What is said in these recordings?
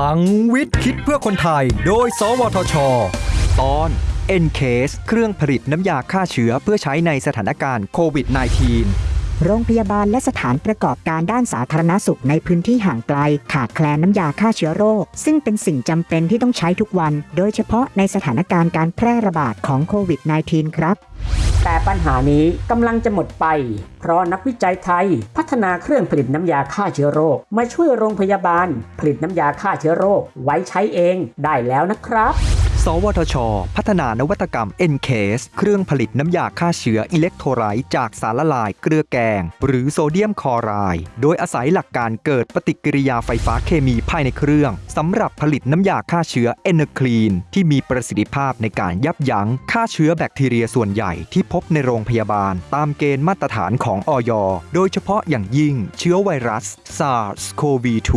ลังวิทย์คิดเพื่อคนไทย โดย สวทช ตอน Encase เครื่องผลิตน้ำยาฆ่าเชื้อเพื่อใช้ในสถานการณ์โควิด -19 โรงพยาบาลและสถานประกอบการด้านสาธารณสุขในพื้นที่ห่างไกล ขาดแคลนน้ำยาฆ่าเชื้อโรค ซึ่งเป็นสิ่งจำเป็นที่ต้องใช้ทุกวัน โดยเฉพาะในสถานการณ์การแพร่ระบาดของโควิด -19 ครับ แต่ปัญหานี้กำลังจะหมดไป เพราะนักวิจัยไทย พัฒนาเครื่องผลิตน้ำยาฆ่าเชื้อโรค มาช่วยโรงพยาบาล ผลิตน้ำยาฆ่าเชื้อโรค ไว้ใช้เองได้แล้วนะครับ วทช พัฒนานวัตกรรม NCASE เครื่องผลิตน้ำยาฆ่าเชื้ออิเล็กโทรไลต์จากสารละลายเกลือแกง หรือโซเดียมคลอไรด์โดยอาศัยหลักการเกิดปฏิกิริยาไฟฟ้าเคมีภายในเครื่องสำหรับผลิตน้ำยาฆ่าเชื้อเอเนคลีนที่มีประสิทธิภาพในการยับยั้งฆ่าเชื้อแบคทีเรียส่วนใหญ่ที่พบในโรงพยาบาล ตามเกณฑ์มาตรฐานของอยโดยเฉพาะอย่างยิ่งเชื้อไวรัส SARS-CoV-2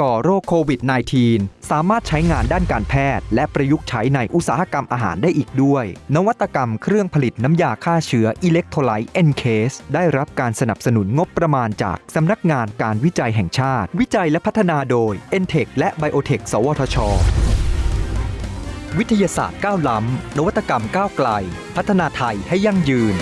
ก่อโรคโควิด -19 สามารถใช้งานด้านการแพทย์และประยุกต์ใช้ในอุตสาหกรรมอาหารได้อีกด้วย นวัตกรรมเครื่องผลิตน้ำยาฆ่าเชื้ออิเล็กโทรไลต์ Encase ได้รับการสนับสนุนงบประมาณจากสำนักงานการวิจัยแห่งชาติ วิจัยและพัฒนาโดย e n t e c h และ Biotech สวทช วิทยาศาสตร์ก้าวล้ำนวัตกรรมก้าวไกล พัฒนาไทยให้ยั่งยืน